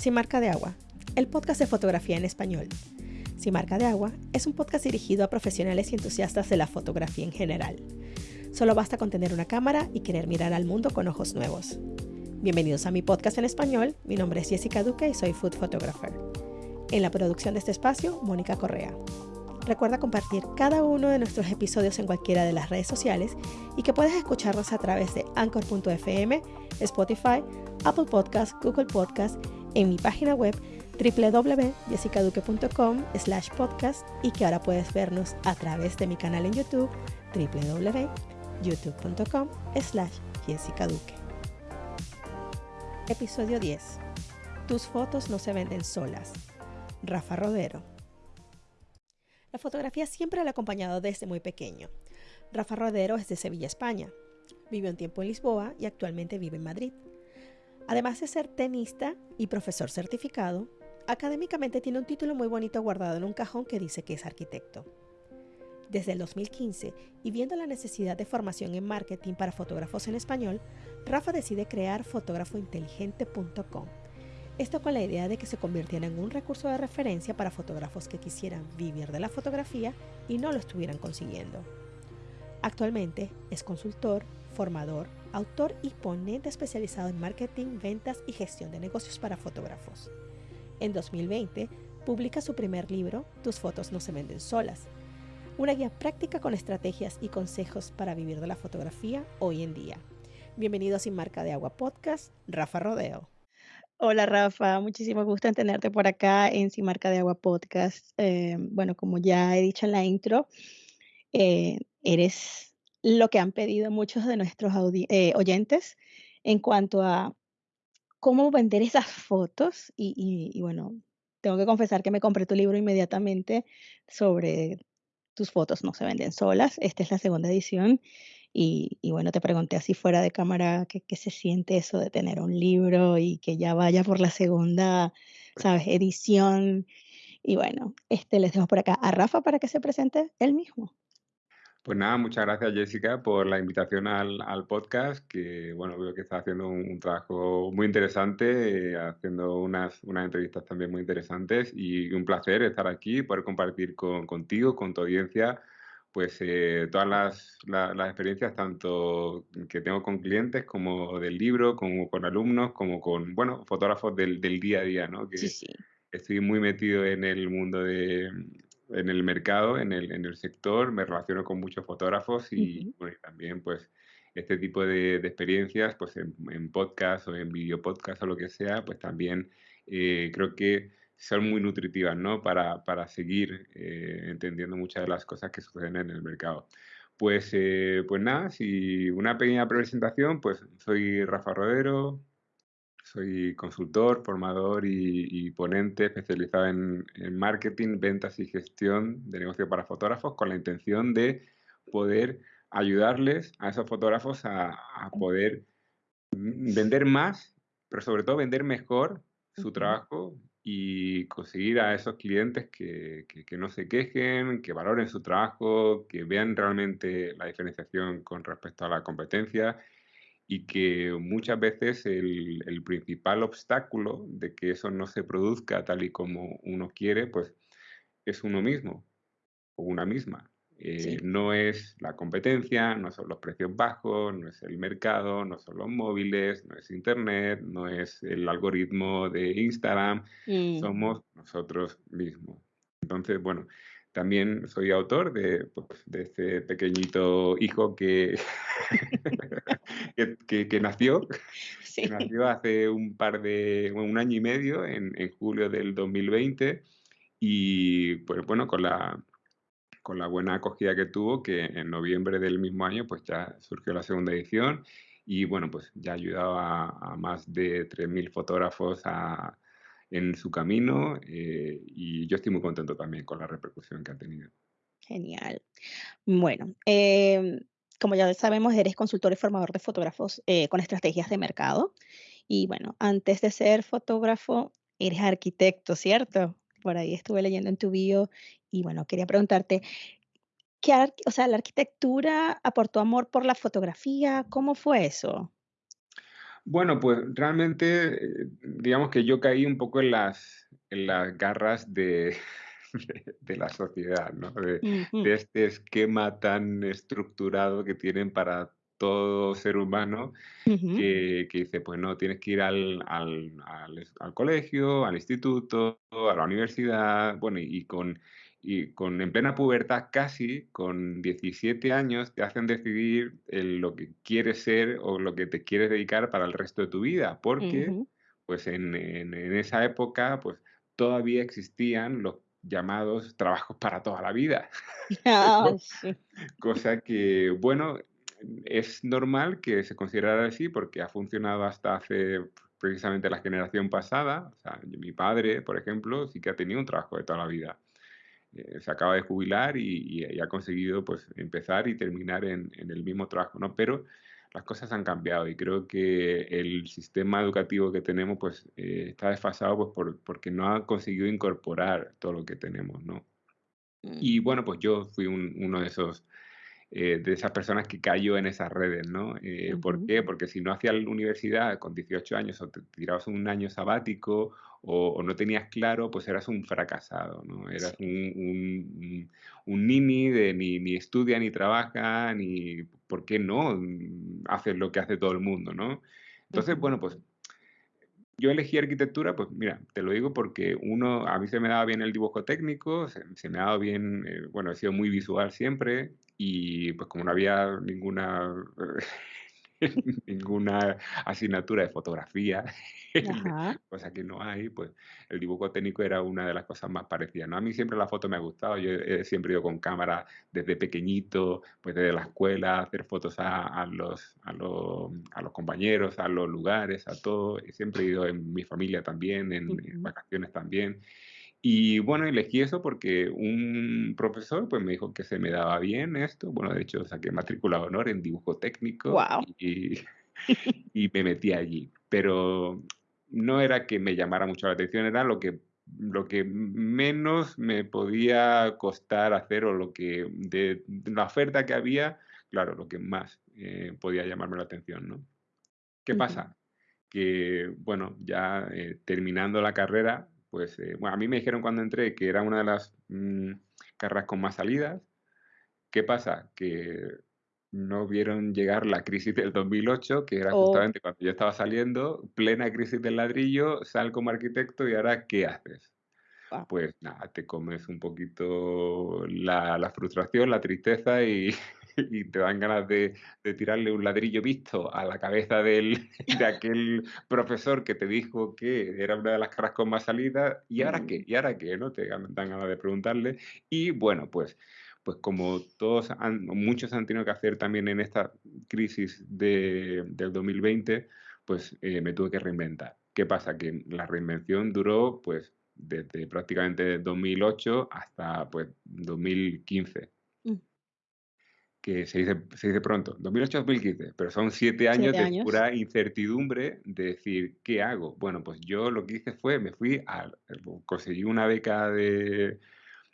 Sin marca de agua, el podcast de fotografía en español. Sin marca de agua es un podcast dirigido a profesionales y entusiastas de la fotografía en general. Solo basta con tener una cámara y querer mirar al mundo con ojos nuevos. Bienvenidos a mi podcast en español. Mi nombre es Jessica Duque y soy food photographer. En la producción de este espacio, Mónica Correa. Recuerda compartir cada uno de nuestros episodios en cualquiera de las redes sociales y que puedes escucharnos a través de anchor.fm, Spotify, Apple Podcast, Google Podcast, en mi página web www.jessicaduque.com slash podcast y que ahora puedes vernos a través de mi canal en YouTube www.youtube.com slash jessicaduque. Episodio 10. Tus fotos no se venden solas. Rafa Rodero. La fotografía siempre le ha acompañado desde muy pequeño. Rafa Rodero es de Sevilla, España. Vivió un tiempo en Lisboa y actualmente vive en Madrid. Además de ser tenista y profesor certificado, académicamente tiene un título muy bonito guardado en un cajón que dice que es arquitecto. Desde el 2015, y viendo la necesidad de formación en marketing para fotógrafos en español, Rafa decide crear fotógrafointeligente.com esto con la idea de que se convirtiera en un recurso de referencia para fotógrafos que quisieran vivir de la fotografía y no lo estuvieran consiguiendo. Actualmente es consultor, formador, autor y ponente especializado en marketing, ventas y gestión de negocios para fotógrafos. En 2020 publica su primer libro, Tus fotos no se venden solas, una guía práctica con estrategias y consejos para vivir de la fotografía hoy en día. Bienvenido a Sin Marca de Agua Podcast, Rafa Rodeo. Hola Rafa, muchísimo gusto en tenerte por acá en Sin Marca de Agua Podcast. Eh, bueno, como ya he dicho en la intro, eh, eres lo que han pedido muchos de nuestros eh, oyentes en cuanto a cómo vender esas fotos. Y, bueno, tengo que confesar que me compré tu libro inmediatamente sobre tus fotos no se venden solas. Esta es la segunda edición y, bueno, te pregunté así fuera de cámara qué se siente eso de tener un libro y que ya vaya por la segunda, ¿sabes?, edición. Y bueno, este, les dejo por acá a Rafa para que se presente él mismo. Pues nada, muchas gracias Jessica por la invitación al, al podcast, que bueno, veo que está haciendo un, trabajo muy interesante, eh, haciendo unas, unas entrevistas también muy interesantes y un placer estar aquí, poder compartir con, contigo, con tu audiencia, pues eh, todas las, las, experiencias, tanto que tengo con clientes, como del libro, como con alumnos, como con, bueno, fotógrafos del, del día a día, ¿no? Que sí, sí. Estoy muy metido en el mundo de, en el mercado, en el, en el sector, me relaciono con muchos fotógrafos y, bueno, también, pues, este tipo de, de experiencias, pues, en, en, podcast o en video podcast o lo que sea, pues también eh, creo que son muy nutritivas, ¿no? Para, para seguir eh, entendiendo muchas de las cosas que suceden en el mercado. Pues, eh, pues nada, si una pequeña presentación, pues soy Rafa Rodero, soy consultor, formador y, ponente especializado en, en, marketing, ventas y gestión de negocio para fotógrafos con la intención de poder ayudarles a esos fotógrafos a, a poder vender más, pero sobre todo vender mejor su trabajo y conseguir a esos clientes que, que, no se quejen, que valoren su trabajo, que vean realmente la diferenciación con respecto a la competencia y que muchas veces el, el, principal obstáculo de que eso no se produzca tal y como uno quiere, pues es uno mismo o una misma. Eh, no es la competencia, no son los precios bajos, no es el mercado, no son los móviles, no es Internet, no es el algoritmo de Instagram, mm. somos nosotros mismos. Entonces, bueno, también soy autor de, pues, de este pequeñito hijo que, que, nació, que nació hace un par de, un año y medio, en, en julio del 2020, y pues bueno, con la con la buena acogida que tuvo, que en noviembre del mismo año pues ya surgió la segunda edición y bueno, pues ya ha ayudado a, más de 3.000 fotógrafos a, en su camino eh, y yo estoy muy contento también con la repercusión que ha tenido. Genial. Bueno, em, como ya sabemos, eres consultor y formador de fotógrafos eh, con estrategias de mercado. Y bueno, antes de ser fotógrafo, eres arquitecto, ¿cierto? Por ahí estuve leyendo en tu bio y bueno, quería preguntarte, ¿qué, o sea, la arquitectura aportó amor por la fotografía? ¿Cómo fue eso? Bueno, pues realmente, eh, digamos que yo caí un poco en las, en las garras de, de, de la sociedad, ¿no? De, este esquema tan estructurado que tienen para todo ser humano que, que dice, pues no, tienes que ir al, al, al colegio, al instituto, a la universidad, bueno, y, y con, y con en plena pubertad casi, con 17 años, te hacen decidir el- lo que quieres ser o lo que te quieres dedicar para el resto de tu vida, porque pues en, en en esa época, pues todavía existían los llamados trabajos para toda la vida. Sí. Cosa que, bueno, es normal que se considerara así porque ha funcionado hasta hace precisamente la generación pasada. O sea, mi padre, por ejemplo, sí que ha tenido un trabajo de toda la vida. Eh, se acaba de jubilar y, y- y ha conseguido pues empezar y terminar en, en el mismo trabajo, ¿no? Pero las cosas han cambiado y creo que el sistema educativo que tenemos pues eh, está desfasado pues por- porque no ha conseguido incorporar todo lo que tenemos, ¿no? Y Ujú, bueno, pues yo fui un- uno de esos eh, de esas personas que cayó en esas redes, ¿no? Eh, ¿por qué? Porque si no hacías la universidad con 18 años o te tirabas un año sabático o, o no tenías claro, pues eras un fracasado, ¿no? Eras Sí. un, un, un- nini de ni, ni estudia ni trabaja, ni, ¿por qué no? Haces lo que hace todo el mundo, ¿no? Entonces, Ujú, bueno, pues yo elegí arquitectura, pues mira, te lo digo porque uno, a mí se me daba bien el dibujo técnico, se, se me ha dado bien, eh, bueno, he sido muy visual siempre y pues como no había ninguna, ninguna asignatura de fotografía, cosa que no hay, pues el dibujo técnico era una de las cosas más parecidas, ¿no? A mí siempre la foto me ha gustado, yo he siempre ido con cámara desde pequeñito, pues desde la escuela, hacer fotos a, a los, a, los, a los compañeros, a los lugares, a todo. He siempre he ido en mi familia también, en, vacaciones también. Y bueno, elegí eso porque un profesor pues me dijo que se me daba bien esto. Bueno, de hecho saqué matrícula de honor en dibujo técnico Guau. y, y me metí allí. Pero no era que me llamara mucho la atención, era lo que, lo que menos me podía costar hacer o lo que de, de la oferta que había, claro, lo que más eh, podía llamarme la atención, ¿no? ¿Qué pasa? Que, bueno, ya eh, terminando la carrera, pues, eh, bueno, a mí me dijeron cuando entré que era una de las mm, carreras con más salidas. ¿Qué pasa? Que no vieron llegar la crisis del 2008, que era Oh, justamente cuando yo estaba saliendo, plena crisis del ladrillo, sal como arquitecto y ahora, ¿qué haces? Pues nada, te comes un poquito la, la frustración, la tristeza y, y te dan ganas de, de tirarle un ladrillo visto a la cabeza del, de aquel profesor que te dijo que era una de las caras con más salida. ¿Y ahora qué? ¿Y ahora qué? ¿No? Te dan ganas de preguntarle. Y bueno, pues, pues como todos han, muchos han tenido que hacer también en esta crisis de, del 2020, pues eh, me tuve que reinventar. ¿Qué pasa? Que la reinvención duró pues desde prácticamente 2008 hasta pues 2015, mm. Que se dice, se dice pronto, 2008-2015, pero son siete años 7 de años. pura incertidumbre de decir, ¿qué hago? Bueno, pues yo lo que hice fue, me fui a, conseguí una beca de,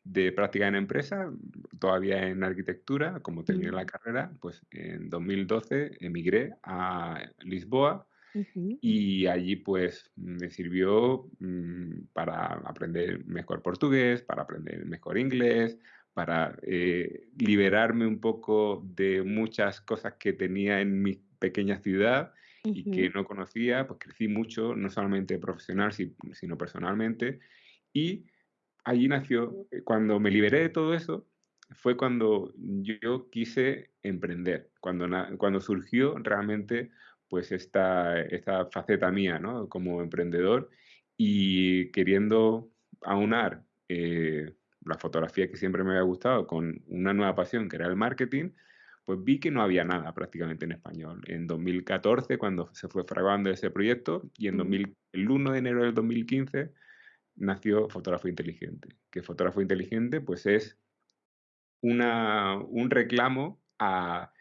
de práctica en empresa, todavía en arquitectura, como terminé la carrera, pues en 2012 emigré a Lisboa y allí pues me sirvió mm, para aprender mejor portugués, para aprender mejor inglés, para eh, liberarme un poco de muchas cosas que tenía en mi pequeña ciudad y que no conocía, pues crecí mucho, no solamente profesional, si- sino personalmente. Y allí nació, eh, cuando me liberé de todo eso, fue cuando yo quise emprender, cuando, cuando surgió realmente pues esta, esta faceta mía, ¿no? Como emprendedor y queriendo aunar eh, la fotografía que siempre me había gustado con una nueva pasión que era el marketing, pues vi que no había nada prácticamente en español. En 2014, cuando se fue fraguando ese proyecto, y en mm, 2000, el 1 de enero del 2015 nació Fotógrafo Inteligente. Que Fotógrafo Inteligente, pues es una, un reclamo a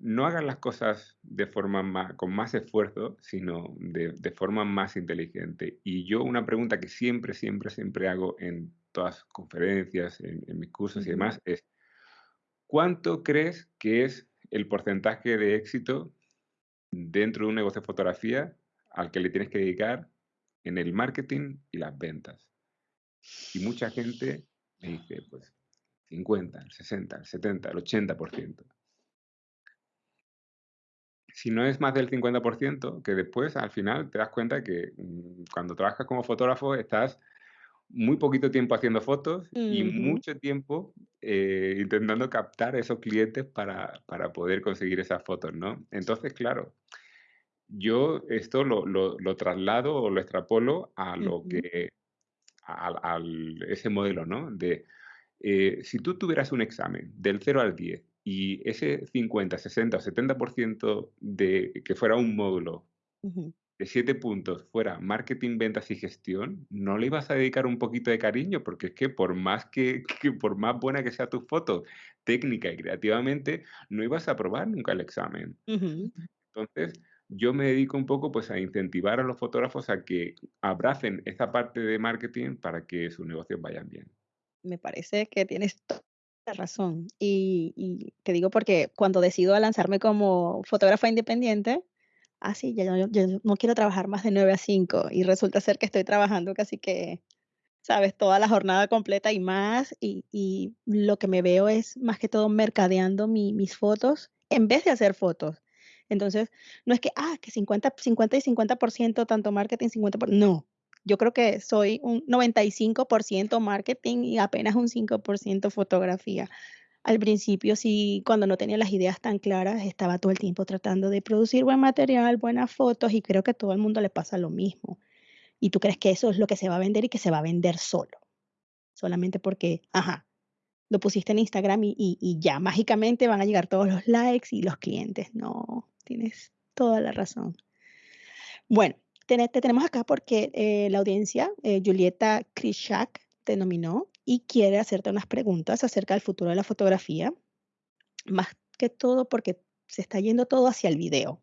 no hagan las cosas de forma más, con más esfuerzo, sino de, de forma más inteligente. Y yo una pregunta que siempre, siempre, siempre hago en todas conferencias, en, en mis cursos y demás, es ¿cuánto crees que es el porcentaje de éxito dentro de un negocio de fotografía al que le tienes que dedicar en el marketing y las ventas. Y mucha gente me dice, pues, 50, el 60, el 70, el 80%. Si no es más del 50%, que después al final te das cuenta que mm, cuando trabajas como fotógrafo estás muy poquito tiempo haciendo fotos y mucho tiempo eh, intentando captar esos clientes para, para, poder conseguir esas fotos, ¿no? Entonces, claro, yo esto lo, lo, lo traslado o lo extrapolo a lo que, a, ese modelo, ¿no? De, eh, si tú tuvieras un examen del 0 al 10 y ese 50, 60 o 70% de que fuera un módulo de 7 puntos fuera marketing, ventas y gestión, ¿no le ibas a dedicar un poquito de cariño? Porque es que por más que, por más buena que sea tu foto, técnica y creativamente, no ibas a aprobar nunca el examen. Entonces, yo me dedico un poco pues a incentivar a los fotógrafos a que abracen esa parte de marketing para que sus negocios vayan bien. Me parece que tienes toda la razón. Y, te digo porque cuando decido lanzarme como fotógrafa independiente, ah, sí, ya, yo, no quiero trabajar más de 9 a 5 y resulta ser que estoy trabajando casi que, sabes, toda la jornada completa y más. Y, lo que me veo es más que todo mercadeando mis fotos en vez de hacer fotos. Entonces, no es que, ah, que 50, 50 y 50%, tanto marketing, 50%, no. Yo creo que soy un 95% marketing y apenas un 5% fotografía. Al principio, sí, cuando no tenía las ideas tan claras, estaba todo el tiempo tratando de producir buen material, buenas fotos y creo que a todo el mundo le pasa lo mismo. Y tú crees que eso es lo que se va a vender y que se va a vender solo. Solamente porque, ajá, lo pusiste en Instagram y, y ya mágicamente van a llegar todos los likes y los clientes. No, tienes toda la razón. Bueno, te, tenemos acá porque eh, la audiencia, eh, Julieta Krishak, te nominó y quiere hacerte unas preguntas acerca del futuro de la fotografía, más que todo porque se está yendo todo hacia el video.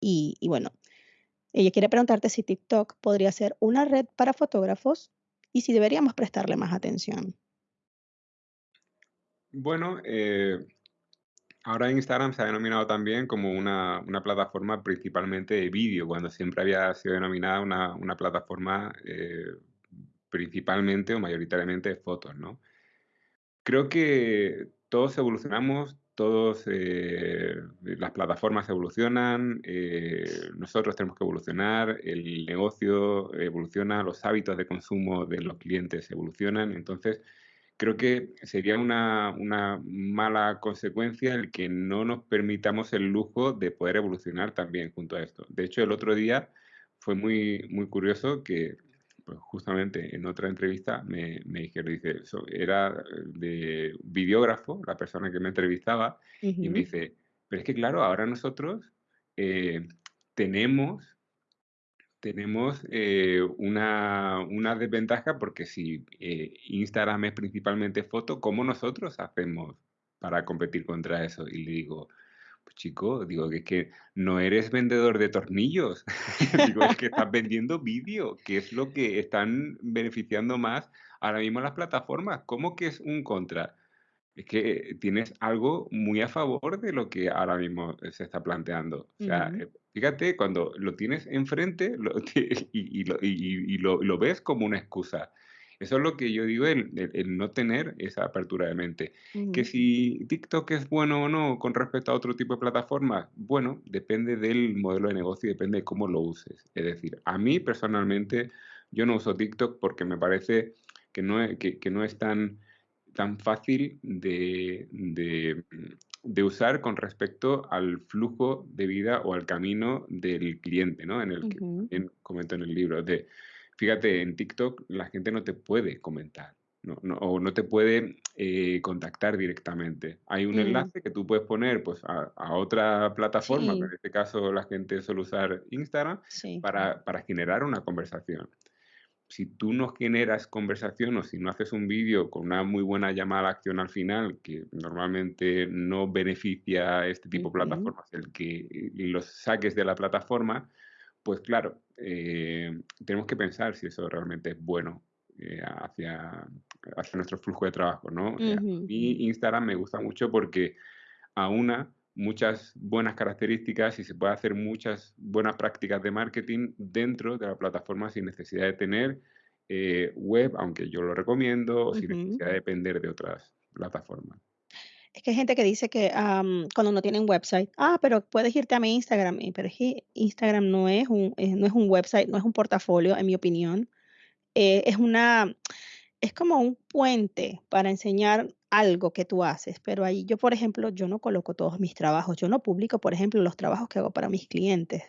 Y, bueno, ella quiere preguntarte si TikTok podría ser una red para fotógrafos y si deberíamos prestarle más atención. Bueno, eh, Ahora Instagram se ha denominado también como una, plataforma principalmente de vídeo, cuando siempre había sido denominada una, plataforma eh, principalmente o mayoritariamente de fotos, ¿no? Creo que todos evolucionamos, todos eh, las plataformas evolucionan, eh, nosotros tenemos que evolucionar, el negocio evoluciona, los hábitos de consumo de los clientes evolucionan, entonces creo que sería una, mala consecuencia el que no nos permitamos el lujo de poder evolucionar también junto a esto. De hecho, el otro día fue muy, curioso que justamente en otra entrevista me, dijeron, dice, era de videógrafo, la persona que me entrevistaba, y me dice, pero es que claro, ahora nosotros eh, tenemos tenemos eh, una, desventaja porque si eh, Instagram es principalmente foto, ¿cómo nosotros hacemos para competir contra eso? Y le digo, pues chico, digo que es que no eres vendedor de tornillos, digo, es que estás vendiendo vídeo, que es lo que están beneficiando más ahora mismo las plataformas. ¿Cómo que es un contra? Es que tienes algo muy a favor de lo que ahora mismo se está planteando. O sea, Fíjate, cuando lo tienes enfrente y, lo, ves como una excusa. Eso es lo que yo digo, el, no tener esa apertura de mente. Que si TikTok es bueno o no con respecto a otro tipo de plataformas, bueno, depende del modelo de negocio y depende de cómo lo uses. Es decir, a mí personalmente, yo no uso TikTok porque me parece que no es, que, no es tan, tan fácil de, de usar con respecto al flujo de vida o al camino del cliente, ¿no? En el que comento en el libro. De, fíjate, en TikTok la gente no te puede comentar. No, o no te puede eh, contactar directamente. Hay un enlace que tú puedes poner pues, a, otra plataforma, en este caso la gente suele usar Instagram, para, para generar una conversación si tú no generas conversación o si no haces un vídeo con una muy buena llamada a acción al final, que normalmente no beneficia a este tipo de plataformas, el que los saques de la plataforma, pues claro, eh, tenemos que pensar si eso realmente es bueno eh, hacia, hacia nuestro flujo de trabajo, ¿no? Eh, a mí Instagram me gusta mucho porque a una muchas buenas características y se puede hacer muchas buenas prácticas de marketing dentro de la plataforma sin necesidad de tener eh, web, aunque yo lo recomiendo, o sin necesidad de depender de otras plataformas. Es que hay gente que dice que cuando no tienen website, ah, pero puedes irte a mi Instagram, pero es que Instagram no es un, no es un website, no es un portafolio, en mi opinión. Eh, es una, es como un puente para enseñar algo que tú haces, pero ahí yo, por ejemplo, yo no coloco todos mis trabajos, yo no publico, por ejemplo, los trabajos que hago para mis clientes.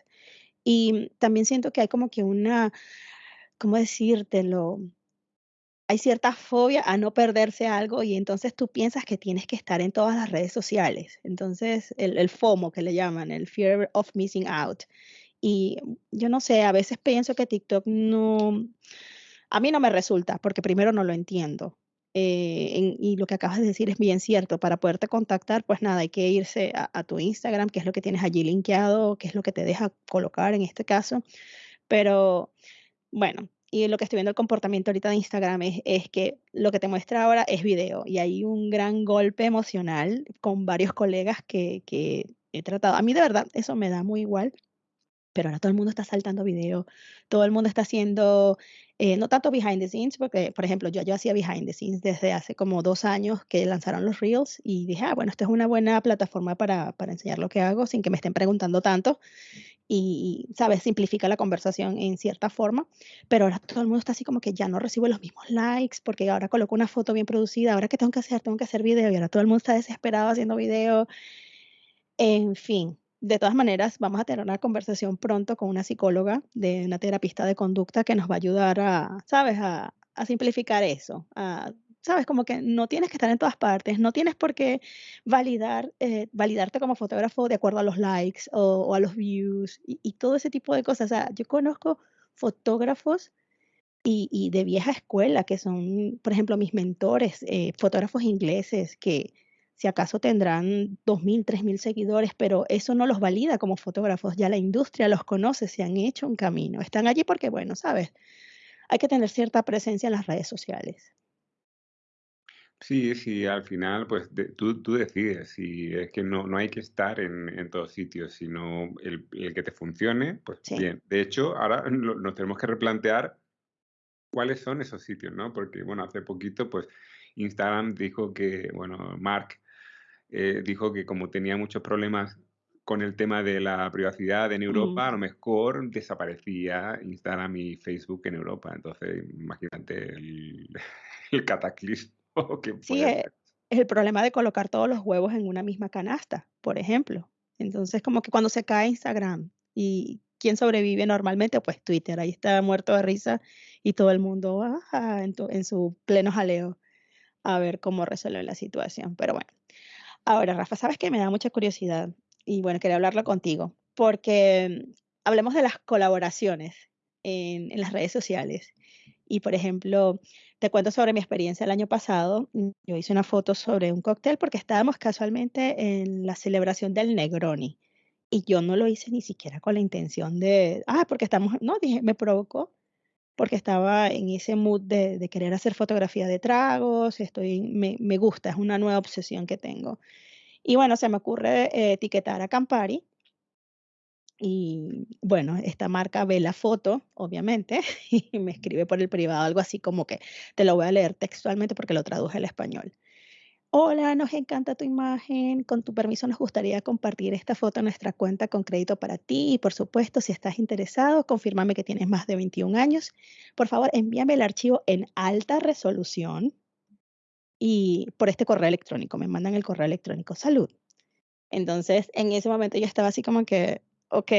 Y también siento que hay como que una, ¿cómo decírtelo? Hay cierta fobia a no perderse algo y entonces tú piensas que tienes que estar en todas las redes sociales. Entonces, el, el FOMO que le llaman, el Fear of Missing Out. Y yo no sé, a veces pienso que TikTok no, a mí no me resulta, porque primero no lo entiendo. Eh, y lo que acabas de decir es bien cierto. Para poderte contactar, pues nada, hay que irse a, tu Instagram, que es lo que tienes allí linkeado, que es lo que te deja colocar en este caso. Pero bueno, y lo que estoy viendo el comportamiento ahorita de Instagram es, es, que lo que te muestra ahora es video y hay un gran golpe emocional con varios colegas que, que he tratado. A mí de verdad eso me da muy igual pero ahora todo el mundo está saltando video, todo el mundo está haciendo, eh, no tanto behind the scenes, porque, por ejemplo, yo, yo hacía behind the scenes desde hace como dos años que lanzaron los Reels y dije, ah, bueno, esta es una buena plataforma para, para enseñar lo que hago sin que me estén preguntando tanto y, ¿sabes? Simplifica la conversación en cierta forma, pero ahora todo el mundo está así como que ya no recibo los mismos likes porque ahora coloco una foto bien producida, ahora qué tengo que hacer, tengo que hacer video y ahora todo el mundo está desesperado haciendo video. En fin, de todas maneras, vamos a tener una conversación pronto con una psicóloga, de una terapista de conducta que nos va a ayudar a, ¿sabes?, a, simplificar eso. ¿Sabes? Como que no tienes que estar en todas partes, no tienes por qué validar, eh, validarte como fotógrafo de acuerdo a los likes o, a los views y, todo ese tipo de cosas. O sea, yo conozco fotógrafos y, de vieja escuela, que son, por ejemplo, mis mentores, eh, fotógrafos ingleses que si acaso tendrán 2.000, 3.000 seguidores, pero eso no los valida como fotógrafos, ya la industria los conoce, se han hecho un camino, están allí porque, bueno, sabes, hay que tener cierta presencia en las redes sociales. Sí, sí, al final, pues tú, tú decides, y es que no, no hay que estar en, en todos sitios, sino el, el que te funcione, pues bien. De hecho, ahora nos tenemos que replantear cuáles son esos sitios, ¿no? Porque, bueno, hace poquito, pues Instagram dijo que, bueno, Mark eh, dijo que como tenía muchos problemas con el tema de la privacidad en Europa, a lo mejor desaparecía Instagram y Facebook en Europa. Entonces, imagínate el, cataclismo que Sí, eh, es el problema de colocar todos los huevos en una misma canasta, por ejemplo. Entonces, como que cuando se cae Instagram y quién sobrevive normalmente, pues Twitter, ahí está muerto de risa y todo el mundo en, en su pleno jaleo a ver cómo resuelve la situación. Pero bueno, Ahora, Rafa, sabes que me da mucha curiosidad y bueno, quería hablarlo contigo, porque mm, hablemos de las colaboraciones en, las redes sociales. Y por ejemplo, te cuento sobre mi experiencia el año pasado. Yo hice una foto sobre un cóctel porque estábamos casualmente en la celebración del Negroni. Y yo no lo hice ni siquiera con la intención de, ah, porque estamos, no, dije, me provocó porque estaba en ese mood de, querer hacer fotografía de tragos, estoy, me, me, gusta, es una nueva obsesión que tengo. Y bueno, se me ocurre eh, etiquetar a Campari. Y bueno, esta marca ve la foto, obviamente, y me escribe por el privado algo así como que te lo voy a leer textualmente porque lo traduje al español. Hola, nos encanta tu imagen. Con tu permiso nos gustaría compartir esta foto en nuestra cuenta con crédito para ti y por supuesto, si estás interesado, confírmame que tienes más de 21 años. Por favor, envíame el archivo en alta resolución y por este correo electrónico, me mandan el correo electrónico. Salud. Entonces, en ese momento yo estaba así como que, ok,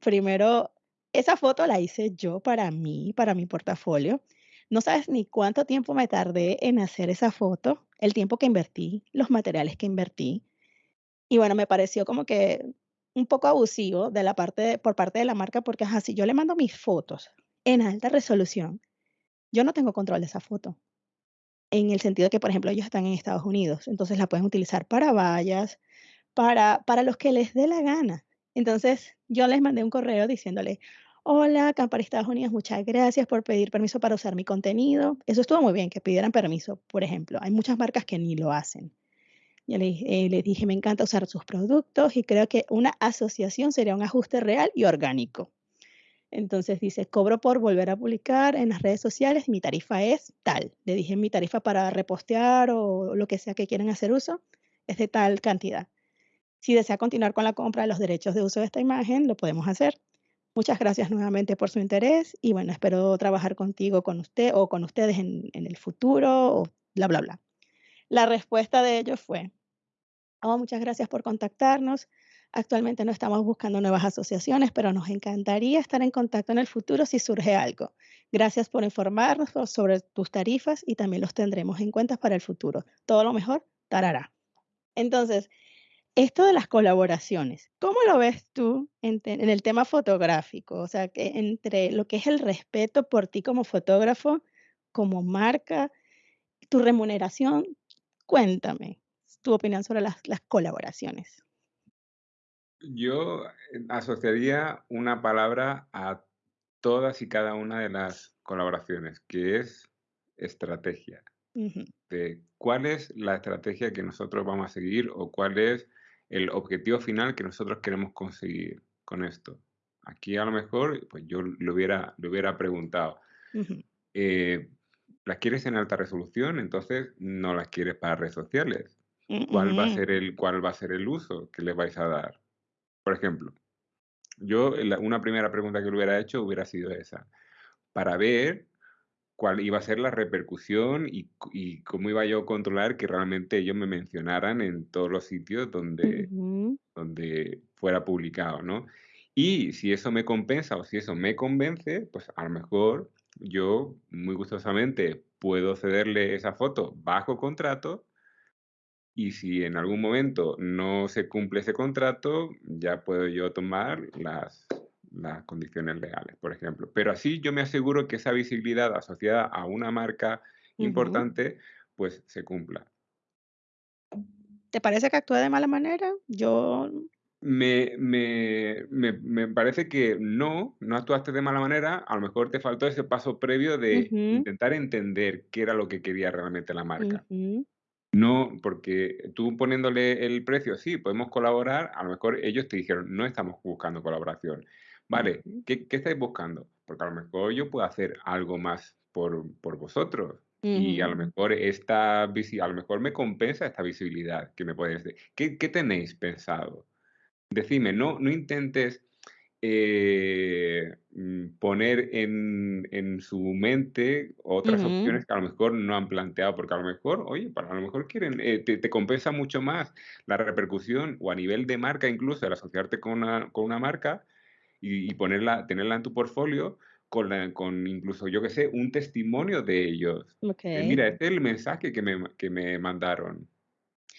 primero, esa foto la hice yo para mí, para mi portafolio. No sabes ni cuánto tiempo me tardé en hacer esa foto, el tiempo que invertí, los materiales que invertí. Y bueno, me pareció como que un poco abusivo de la parte por parte de la marca porque así yo le mando mis fotos en alta resolución, yo no tengo control de esa foto. En el sentido que, por ejemplo, ellos están en Estados Unidos, entonces la pueden utilizar para vallas, para, para los que les dé la gana. Entonces yo les mandé un correo diciéndole, Hola, Campari Estados Unidos, muchas gracias por pedir permiso para usar mi contenido. Eso estuvo muy bien, que pidieran permiso, por ejemplo. Hay muchas marcas que ni lo hacen. Ya le, eh, le dije, me encanta usar sus productos y creo que una asociación sería un ajuste real y orgánico. Entonces dice, cobro por volver a publicar en las redes sociales, mi tarifa es tal. Le dije, mi tarifa para repostear o lo que sea que quieran hacer uso es de tal cantidad. Si desea continuar con la compra de los derechos de uso de esta imagen, lo podemos hacer. Muchas gracias nuevamente por su interés y bueno, espero trabajar contigo, con usted o con ustedes en, en el futuro o bla, bla, bla. La respuesta de ellos fue, oh, muchas gracias por contactarnos. Actualmente no estamos buscando nuevas asociaciones, pero nos encantaría estar en contacto en el futuro si surge algo. Gracias por informarnos sobre tus tarifas y también los tendremos en cuenta para el futuro. Todo lo mejor, tarará. Entonces, esto de las colaboraciones, ¿cómo lo ves tú en, en, el tema fotográfico? O sea, que entre lo que es el respeto por ti como fotógrafo, como marca, tu remuneración, cuéntame tu opinión sobre las, las colaboraciones. Yo eh, asociaría una palabra a todas y cada una de las colaboraciones, que es estrategia. De cuál es la estrategia que nosotros vamos a seguir o cuál es el objetivo final que nosotros queremos conseguir con esto. Aquí a lo mejor, pues yo lo hubiera, lo hubiera preguntado. Eh, ¿Las quieres en alta resolución? Entonces no las quieres para redes sociales. ¿Cuál va a ser el, cuál va a ser el uso que le vais a dar? Por ejemplo, yo una primera pregunta que le hubiera hecho hubiera sido esa, para ver cuál iba a ser la repercusión y, cómo iba yo a controlar que realmente ellos me mencionaran en todos los sitios donde, donde fuera publicado, ¿no? Y si eso me compensa o si eso me convence, pues a lo mejor yo muy gustosamente puedo cederle esa foto bajo contrato y si en algún momento no se cumple ese contrato, ya puedo yo tomar las, las condiciones legales, por ejemplo. Pero así yo me aseguro que esa visibilidad asociada a una marca importante, pues se cumpla. ¿Te parece que actúa de mala manera? Yo... Me, me, me, me, parece que no, no actuaste de mala manera. A lo mejor te faltó ese paso previo de intentar entender qué era lo que quería realmente la marca. No, porque tú poniéndole el precio, sí, podemos colaborar, a lo mejor ellos te dijeron, no estamos buscando colaboración. Vale, ¿qué, estáis buscando? Porque a lo mejor yo puedo hacer algo más por, vosotros. Y a lo mejor esta a lo mejor me compensa esta visibilidad que me podéis decir. ¿Qué, ¿Qué, tenéis pensado? Decime, no, no intentes eh, mm, poner en, en, su mente otras opciones que a lo mejor no han planteado, porque a lo mejor, oye, para a lo mejor quieren, eh, te, compensa mucho más la repercusión o a nivel de marca incluso, el asociarte con una, con una marca y, ponerla, tenerla en tu portfolio. Con, con incluso, yo que sé, un testimonio de ellos. mira, este es el mensaje que me, que me mandaron.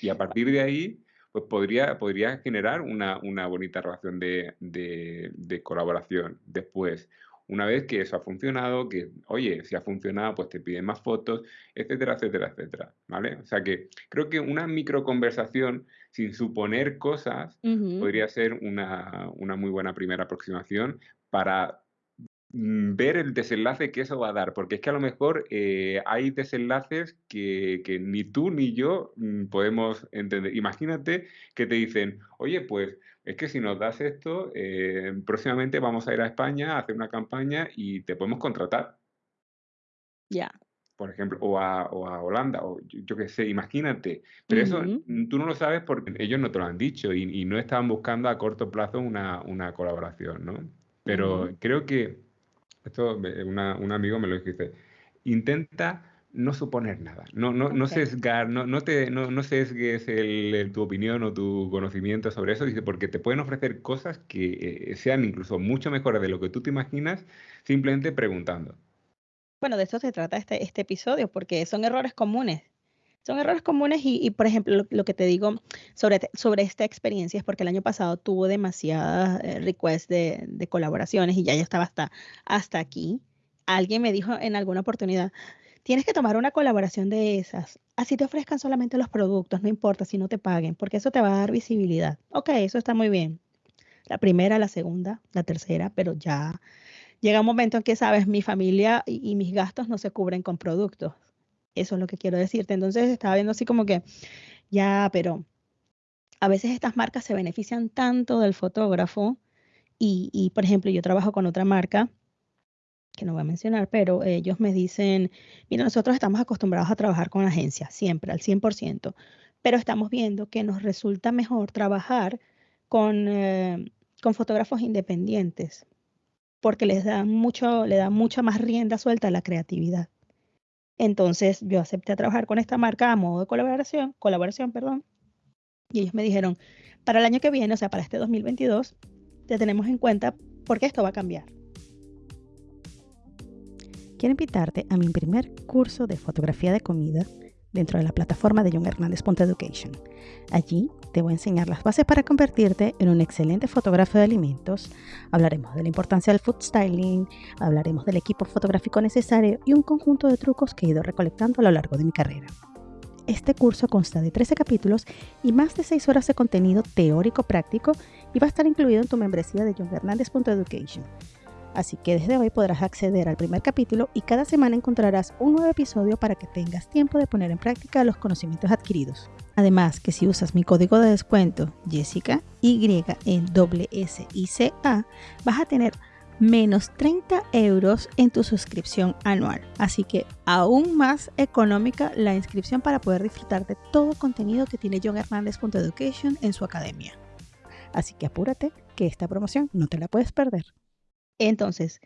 Y a partir de ahí, pues podría, podría generar una, una bonita relación de, de, colaboración después. Una vez que eso ha funcionado, que, oye, si ha funcionado, pues te piden más fotos, etcétera, etcétera, etcétera, ¿vale? O sea que creo que una microconversación sin suponer cosas podría ser una, una muy buena primera aproximación para Mm, ver el desenlace que eso va a dar, porque es que a lo mejor eh, hay desenlaces que, que, ni tú ni yo mm, podemos entender. Imagínate que te dicen, oye, pues es que si nos das esto, eh, próximamente vamos a ir a España a hacer una campaña y te podemos contratar. Ya. Por ejemplo, o a, o a Holanda, o yo, qué sé, imagínate. Pero eso tú no lo sabes porque ellos no te lo han dicho y, y no estaban buscando a corto plazo una, una colaboración, ¿no? Pero creo que esto un amigo me lo dice, intenta no suponer nada, no, no, no sesgar, no, no, te, no, no sesgues el, tu opinión o tu conocimiento sobre eso, dice, porque te pueden ofrecer cosas que eh, sean incluso mucho mejores de lo que tú te imaginas simplemente preguntando. Bueno, de eso se trata este, este episodio, porque son errores comunes. Son errores comunes y, por ejemplo, lo, que te digo sobre, sobre esta experiencia es porque el año pasado tuvo demasiadas eh, requests de, de, colaboraciones y ya yo estaba hasta, hasta aquí. Alguien me dijo en alguna oportunidad, tienes que tomar una colaboración de esas. Así te ofrezcan solamente los productos, no importa si no te paguen, porque eso te va a dar visibilidad. Ok, eso está muy bien. La primera, la segunda, la tercera, pero ya llega un momento en que, sabes, mi familia y mis gastos no se cubren con productos. Eso es lo que quiero decirte. Entonces estaba viendo así como que Ya, pero a veces estas marcas se benefician tanto del fotógrafo y, y, por ejemplo, yo trabajo con otra marca que no voy a mencionar, pero ellos me dicen, mira, nosotros estamos acostumbrados a trabajar con agencias, siempre, al 100%, pero estamos viendo que nos resulta mejor trabajar con, eh, con fotógrafos independientes, porque les da mucho, le da mucha más rienda suelta a la creatividad. Entonces yo acepté trabajar con esta marca a modo de colaboración, colaboración, perdón, y ellos me dijeron, para el año que viene, o sea, para este 2022, te tenemos en cuenta porque esto va a cambiar. Quiero invitarte a mi primer curso de fotografía de comida dentro de la plataforma de John Hernández Education. Allí te voy a enseñar las bases para convertirte en un excelente fotógrafo de alimentos. Hablaremos de la importancia del food styling, hablaremos del equipo fotográfico necesario y un conjunto de trucos que he ido recolectando a lo largo de mi carrera. Este curso consta de 13 capítulos y más de 6 horas de contenido teórico práctico y va a estar incluido en tu membresía de John Education. Así que desde hoy podrás acceder al primer capítulo y cada semana encontrarás un nuevo episodio para que tengas tiempo de poner en práctica los conocimientos adquiridos. Además que si usas mi código de descuento Jessica Y en A, vas a tener menos 30 euros en tu suscripción anual. Así que aún más económica la inscripción para poder disfrutar de todo contenido que tiene John Education en su academia. Así que apúrate que esta promoción no te la puedes perder. Entonces,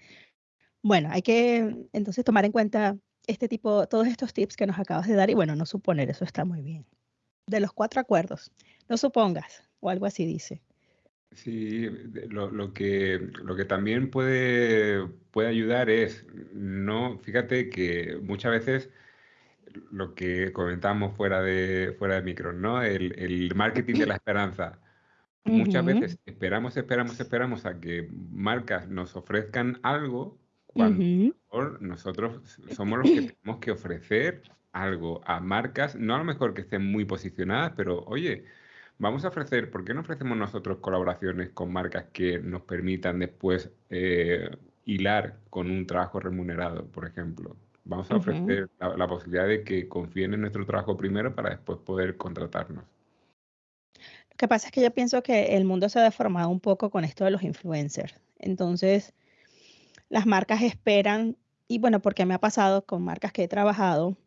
bueno, hay que entonces tomar en cuenta este tipo, todos estos tips que nos acabas de dar y bueno, no suponer, eso está muy bien. De los cuatro acuerdos, no supongas, o algo así dice. Sí, lo, que, lo que también puede, puede ayudar es, no, fíjate que muchas veces lo que comentamos fuera de, fuera de micro, ¿no? El, el marketing de la esperanza. Muchas veces esperamos, esperamos, esperamos a que marcas nos ofrezcan algo cuando nosotros somos los que tenemos que ofrecer algo a marcas, no a lo mejor que estén muy posicionadas, pero oye, vamos a ofrecer, ¿por qué no ofrecemos nosotros colaboraciones con marcas que nos permitan después eh, hilar con un trabajo remunerado, por ejemplo? Vamos a ofrecer la posibilidad de que confíen en nuestro trabajo primero para después poder contratarnos. Lo que pasa es que yo pienso que el mundo se ha deformado un poco con esto de los influencers. Entonces, las marcas esperan, y bueno, porque me ha pasado con marcas que he trabajado,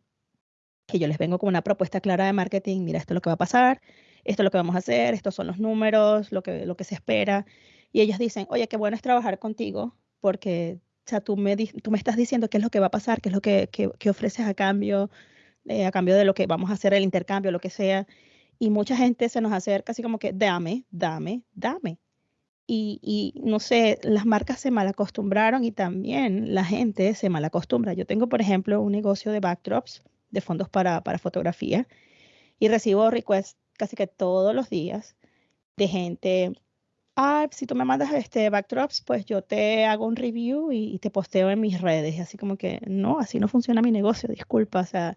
que yo les vengo con una propuesta clara de marketing, mira, esto es lo que va a pasar, esto es lo que vamos a hacer, estos son los números, lo que, lo que se espera. Y ellos dicen, oye, qué bueno es trabajar contigo, porque o sea, tú, me, tú me estás diciendo qué es lo que va a pasar, qué es lo que, que, ofreces a cambio, eh, a cambio de lo que vamos a hacer, el intercambio, lo que sea y mucha gente se nos acerca así como que dame, dame, dame. Y, y, no sé, las marcas se malacostumbraron y también la gente se malacostumbra. Yo tengo, por ejemplo, un negocio de backdrops, de fondos para, para fotografía, y recibo requests casi que todos los días de gente, ah, si tú me mandas este backdrops, pues yo te hago un review y, te posteo en mis redes. Así como que, no, así no funciona mi negocio, disculpa. O sea,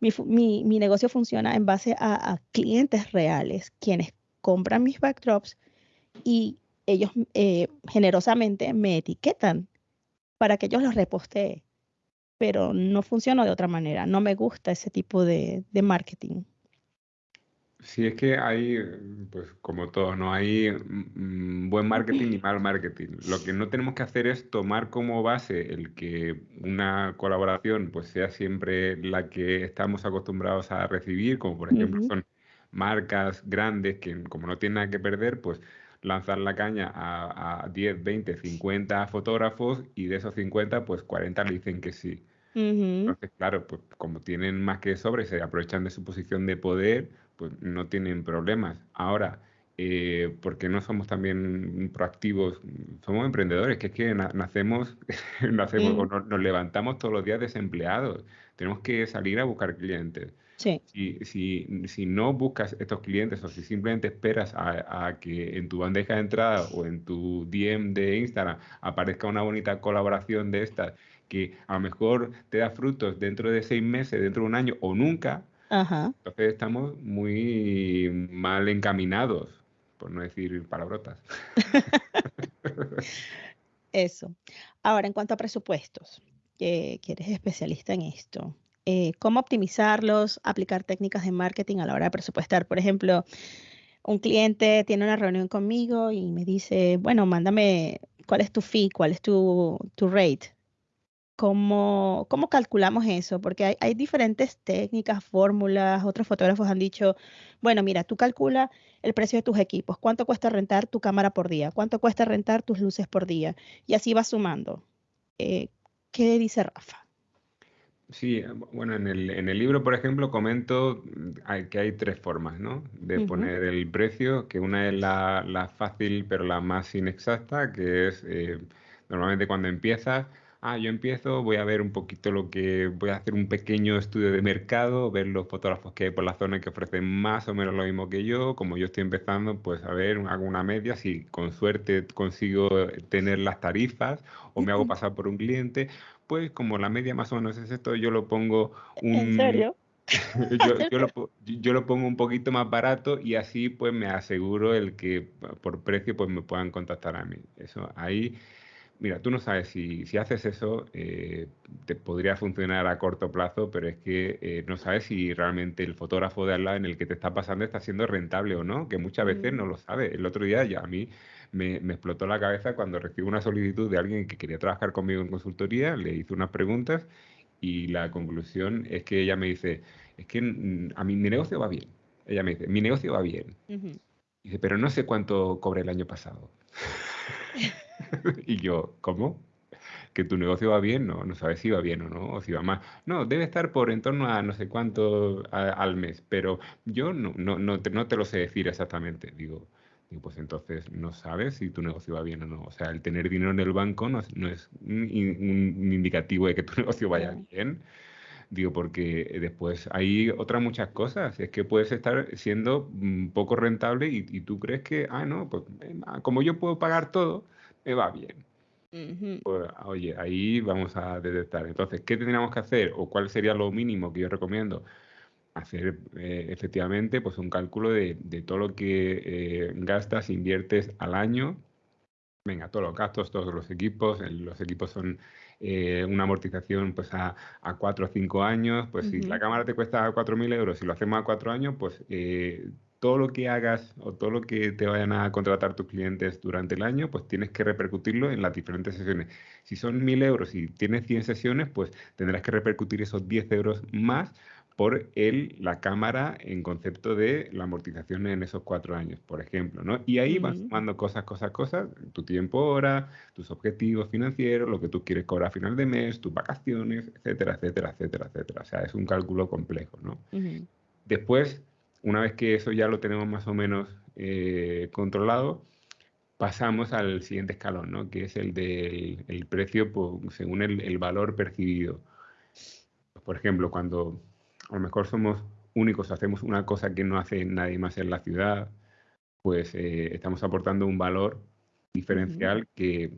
mi, mi, negocio funciona en base a, clientes reales, quienes compran mis backdrops y ellos eh, generosamente me etiquetan para que yo los repostee. Pero no funciona de otra manera. No me gusta ese tipo de, de marketing. Sí, es que hay, pues como todo, no hay mm, buen marketing ni mal marketing. Lo que no tenemos que hacer es tomar como base el que una colaboración pues sea siempre la que estamos acostumbrados a recibir, como por ejemplo son marcas grandes que como no tienen nada que perder, pues lanzar la caña a, a 10, 20, 50 fotógrafos y de esos 50 pues 40 le dicen que sí. Entonces, claro, pues como tienen más que sobre, se aprovechan de su posición de poder pues no tienen problemas. Ahora, eh, ¿por qué no somos también proactivos? Somos emprendedores, que es que nacemos, nacemos o nos, levantamos todos los días desempleados. Tenemos que salir a buscar clientes. Sí. Si, si, si, no buscas estos clientes o si simplemente esperas a, a, que en tu bandeja de entrada o en tu DM de Instagram aparezca una bonita colaboración de estas que a lo mejor te da frutos dentro de seis meses, dentro de un año o nunca, entonces estamos muy mal encaminados, por no decir palabrotas. Eso. Ahora, en cuanto a presupuestos, que, eres especialista en esto, eh, cómo optimizarlos, aplicar técnicas de marketing a la hora de presupuestar. Por ejemplo, un cliente tiene una reunión conmigo y me dice, bueno, mándame cuál es tu fee, cuál es tu, tu rate. ¿Cómo, ¿Cómo calculamos eso? Porque hay, hay diferentes técnicas, fórmulas. Otros fotógrafos han dicho, bueno, mira, tú calcula el precio de tus equipos, cuánto cuesta rentar tu cámara por día, cuánto cuesta rentar tus luces por día, y así vas sumando. Eh, ¿Qué dice Rafa? Sí, eh, bueno, en el, en el libro, por ejemplo, comento mm, que hay tres formas, ¿no? De poner el precio, que una es la, la fácil pero la más inexacta, que es eh, normalmente cuando empiezas, ah, yo empiezo, voy a ver un poquito lo que, voy a hacer un pequeño estudio de mercado, ver los fotógrafos que hay por la zona que ofrecen más o menos lo mismo que yo, como yo estoy empezando, pues a ver, hago una media, si con suerte consigo tener las tarifas o me hago pasar por un cliente, pues como la media más o menos es esto, yo lo pongo un... ¿En serio? yo, lo, yo, lo, pongo un poquito más barato y así pues me aseguro el que por precio pues me puedan contactar a mí. Eso ahí, mira, tú no sabes si, si haces eso, eh, te podría funcionar a corto plazo, pero es que eh, no sabes si realmente el fotógrafo de al lado en el que te está pasando está siendo rentable o no, que muchas veces mm. no lo sabe. El otro día ya a mí me, explotó la cabeza cuando recibí una solicitud de alguien que quería trabajar conmigo en consultoría, le hice unas preguntas y la conclusión es que ella me dice, es que a mí mi negocio va bien. Ella me dice, mi negocio va bien. Dice, pero no sé cuánto cobré el año pasado. y yo, ¿cómo? que tu negocio va bien, no, no sabes si va bien o no, o si va mal. No, debe estar por en torno a no sé cuánto al mes, pero yo no, no, no, te, no te lo sé decir exactamente. Digo, pues entonces no sabes si tu negocio va bien o no. O sea, el tener dinero en el banco no es, no es un, indicativo de que tu negocio vaya bien. Digo, porque después hay otras muchas cosas. Es que puedes estar siendo mm, poco rentable y, tú crees que, ah, no, pues como yo puedo pagar todo, me va bien. Pues, oye, ahí vamos a detectar. Entonces, ¿qué tendríamos que hacer o cuál sería lo mínimo que yo recomiendo? Hacer eh, efectivamente pues un cálculo de, todo lo que eh, gastas, inviertes al año. Venga, todos los gastos, todos los equipos. los equipos son eh, una amortización pues a, a 4 o 5 años. Pues si la cámara te cuesta 4.000 euros y lo hacemos a 4 años, pues todo lo que hagas o todo lo que te vayan a contratar tus clientes durante el año, pues tienes que repercutirlo en las diferentes sesiones. Si son 1.000 euros y tienes 100 sesiones, pues tendrás que repercutir esos 10 euros más por el, la cámara en concepto de la amortización en esos cuatro años, por ejemplo, ¿no? Y ahí vas sumando cosas, cosas, cosas, tu tiempo hora, tus objetivos financieros, lo que tú quieres cobrar a final de mes, tus vacaciones, etcétera, etcétera, etcétera, etcétera. O sea, es un cálculo complejo, ¿no? Después, una vez que eso ya lo tenemos más o menos eh, controlado, pasamos al siguiente escalón, ¿no? Que es el del el precio según el, el valor percibido. Por ejemplo, cuando a lo mejor somos únicos, hacemos una cosa que no hace nadie más en la ciudad, pues eh, estamos aportando un valor diferencial que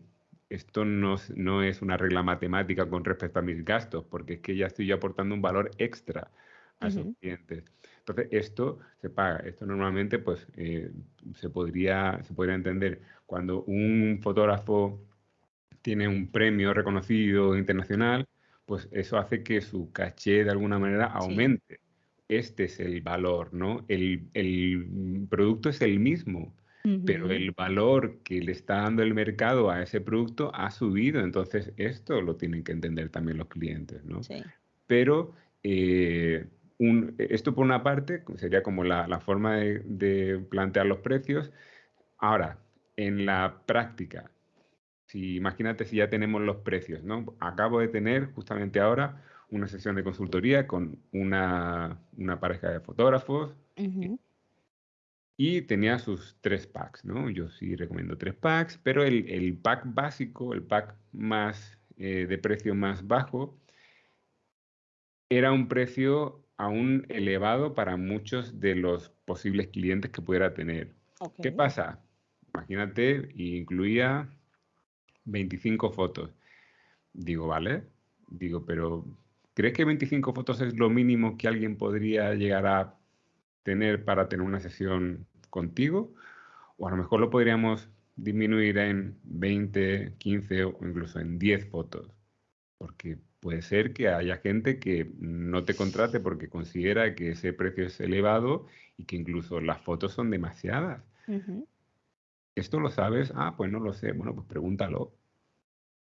esto no, no, es una regla matemática con respecto a mis gastos, porque es que ya estoy aportando un valor extra a esos clientes. Entonces, esto se paga. Esto normalmente pues, eh, se, podría, se podría entender cuando un fotógrafo tiene un premio reconocido internacional, pues eso hace que su caché de alguna manera aumente. Este es el valor, ¿no? El, producto es el mismo, pero el valor que le está dando el mercado a ese producto ha subido. Entonces, esto lo tienen que entender también los clientes, ¿no? Sí. Pero eh, esto por una parte sería como la, forma de, de plantear los precios. Ahora, en la práctica, si, imagínate si ya tenemos los precios, ¿no? Acabo de tener justamente ahora una sesión de consultoría con una, pareja de fotógrafos y tenía sus tres packs, ¿no? Yo sí recomiendo tres packs, pero el, pack básico, el pack más eh, de precio más bajo, era un precio aún elevado para muchos de los posibles clientes que pudiera tener. ¿Qué pasa? Imagínate, incluía 25 fotos. Digo, vale. Digo, pero ¿crees que 25 fotos es lo mínimo que alguien podría llegar a tener para tener una sesión contigo? O a lo mejor lo podríamos disminuir en 20, 15 o incluso en 10 fotos. Porque puede ser que haya gente que no te contrate porque considera que ese precio es elevado y que incluso las fotos son demasiadas. ¿Esto lo sabes? Ah, pues no lo sé. Bueno, pues pregúntalo.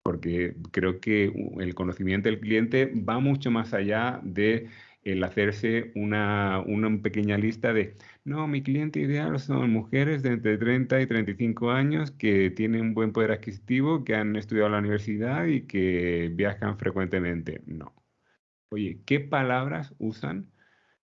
Porque creo que el conocimiento del cliente va mucho más allá de el hacerse una, una, pequeña lista de, no, mi cliente ideal son mujeres de entre 30 y 35 años que tienen un buen poder adquisitivo, que han estudiado en la universidad y que viajan frecuentemente. No. Oye, ¿qué palabras usan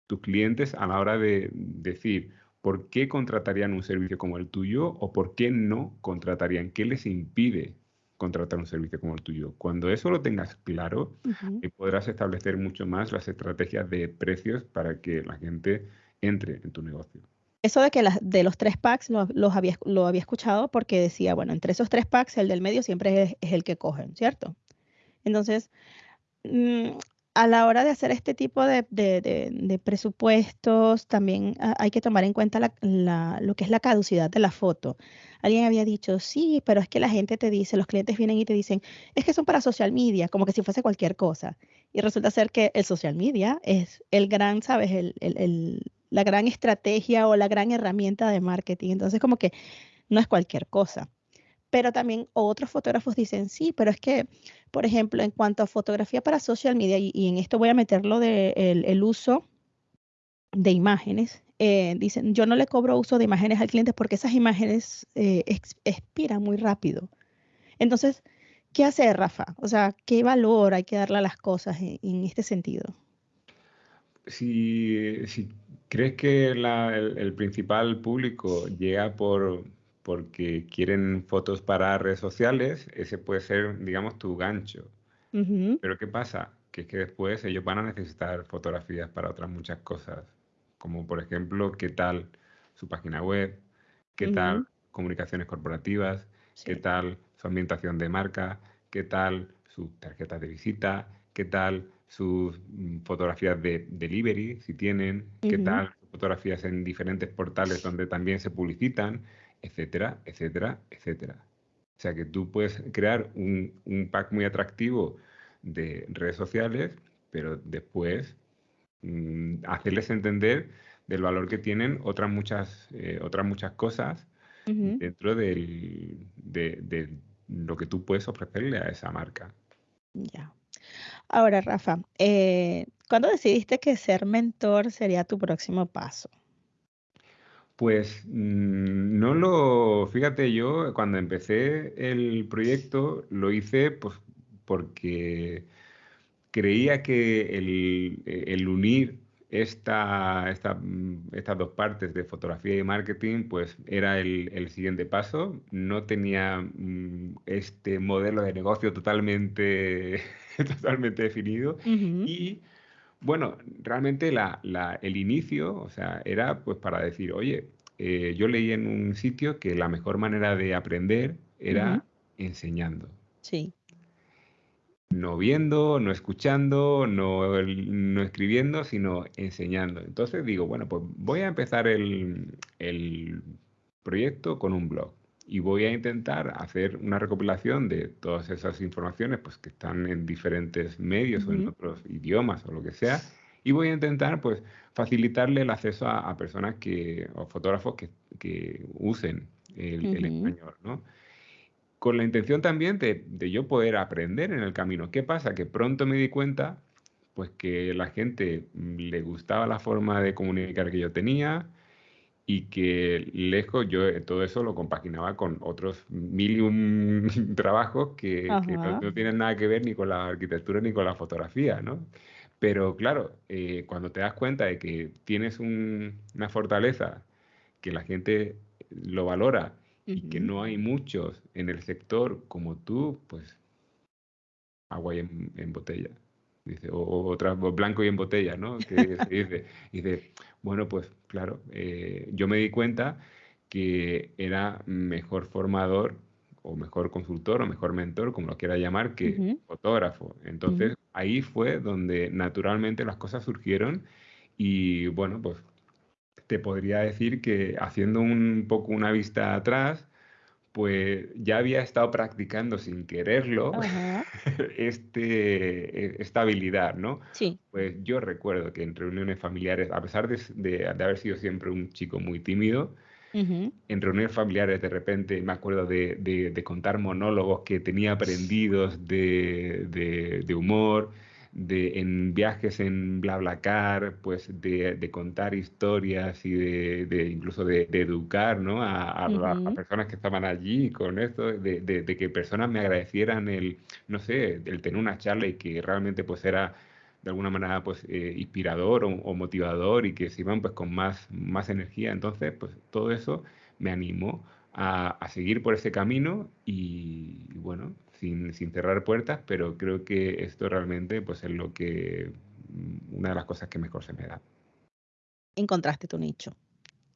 tus clientes a la hora de decir por qué contratarían un servicio como el tuyo o por qué no contratarían? ¿Qué les impide contratar un servicio como el tuyo. Cuando eso lo tengas claro, eh, podrás establecer mucho más las estrategias de precios para que la gente entre en tu negocio. Eso de que de los tres packs los había, lo había escuchado porque decía, bueno, entre esos tres packs el del medio siempre es, el que cogen, ¿cierto? Entonces, mm, a la hora de hacer este tipo de, presupuestos, también hay que tomar en cuenta lo que es la caducidad de la foto. Alguien había dicho, sí, pero es que la gente te dice, los clientes vienen y te dicen, es que son para social media, como que si fuese cualquier cosa. Y resulta ser que el social media es el gran, ¿sabes? la gran estrategia o la gran herramienta de marketing. Entonces, como que no es cualquier cosa. Pero también otros fotógrafos dicen, sí, pero es que, por ejemplo, en cuanto a fotografía para social media, y, en esto voy a meterlo de el uso de imágenes, eh, dicen, yo no le cobro uso de imágenes al cliente porque esas imágenes eh, expiran muy rápido. Entonces, ¿qué hace Rafa? O sea, ¿qué valor hay que darle a las cosas en, este sentido? Si, crees que el, principal público llega por porque quieren fotos para redes sociales, ese puede ser, digamos, tu gancho. Pero ¿qué pasa? Que es que después ellos van a necesitar fotografías para otras muchas cosas como por ejemplo qué tal su página web, qué tal comunicaciones corporativas, qué tal su ambientación de marca, qué tal sus tarjetas de visita, qué tal sus mm, fotografías de delivery, si tienen, qué tal fotografías en diferentes portales donde también se publicitan, etcétera, etcétera, etcétera. O sea que tú puedes crear un, un pack muy atractivo de redes sociales, pero después Mm, hacerles entender del valor que tienen otras muchas, eh, otras muchas cosas dentro de, lo que tú puedes ofrecerle a esa marca. Ya. Ahora, Rafa, eh, ¿cuándo decidiste que ser mentor sería tu próximo paso? Pues mm, no lo, fíjate yo, cuando empecé el proyecto lo hice pues porque creía que el, unir esta, mm, estas dos partes de fotografía y marketing, pues era el, siguiente paso. No tenía mm, este modelo de negocio totalmente, totalmente definido. Y bueno, realmente el inicio, o sea, era pues para decir, oye, eh, yo leí en un sitio que la mejor manera de aprender era enseñando. Sí no viendo, no escuchando, no, escribiendo, sino enseñando. Entonces digo, bueno, pues voy a empezar el, proyecto con un blog y voy a intentar hacer una recopilación de todas esas informaciones pues, que están en diferentes medios o en otros idiomas o lo que sea. Y voy a intentar pues, facilitarle el acceso a, personas que, o fotógrafos que, usen el, el español. ¿no? con la intención también de, yo poder aprender en el camino. ¿Qué pasa? Que pronto me di cuenta pues que la gente le gustaba la forma de comunicar que yo tenía y que lejos yo eh, todo eso lo compaginaba con otros mil y un trabajos que, no, tienen nada que ver ni con la arquitectura ni con la fotografía, ¿no? Pero claro, eh, cuando te das cuenta de que tienes una fortaleza, que la gente lo valora y que no hay muchos en el sector como tú, pues agua y en, botella. Dice, o, otra, blanco y en botella, ¿no? Que se dice, dice, bueno, pues claro, eh, yo me di cuenta que era mejor formador o mejor consultor o mejor mentor, como lo quiera llamar, que fotógrafo. Entonces ahí fue donde naturalmente las cosas surgieron y bueno, pues te podría decir que haciendo un poco una vista atrás, pues ya había estado practicando sin quererlo este, e, esta habilidad, ¿no? Sí. Pues yo recuerdo que en reuniones familiares, a pesar de, haber sido siempre un chico muy tímido, en reuniones familiares de repente me acuerdo de, contar monólogos que tenía aprendidos de, humor, de, en viajes en BlaBlaCar, pues de, contar historias y de, incluso de, educar ¿no? a, a, personas que estaban allí con esto, de, que personas me agradecieran el, no sé, el tener una charla y que realmente pues era de alguna manera pues eh, inspirador o, motivador y que se iban pues con más, más energía. Entonces pues todo eso me animó a, a seguir por ese camino y, bueno, sin, sin, cerrar puertas, pero creo que esto realmente pues es lo que, mm, una de las cosas que mejor se me da. Encontraste tu nicho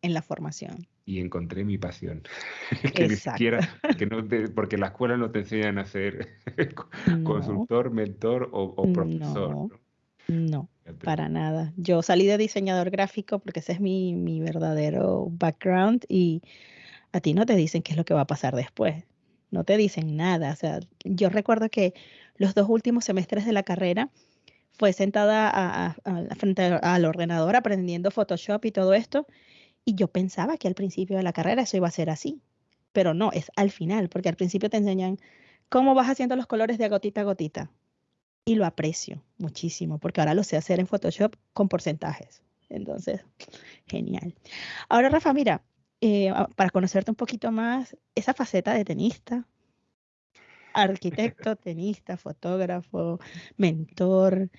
en la formación. Y encontré mi pasión. que ni siquiera, que no porque la escuela no te enseñan a ser consultor, mentor o, profesor. No, para nada. Yo salí de diseñador gráfico porque ese es mi, mi verdadero background y a ti no te dicen qué es lo que va a pasar después. No te dicen nada. O sea, yo recuerdo que los dos últimos semestres de la carrera fue sentada a, frente al ordenador aprendiendo Photoshop y todo esto. Y yo pensaba que al principio de la carrera eso iba a ser así. Pero no, es al final, porque al principio te enseñan cómo vas haciendo los colores de gotita a gotita y lo aprecio muchísimo porque ahora lo sé hacer en Photoshop con porcentajes. Entonces, genial. Ahora, Rafa, mira, eh, para conocerte un poquito más, esa faceta de tenista, arquitecto, tenista, fotógrafo, mentor.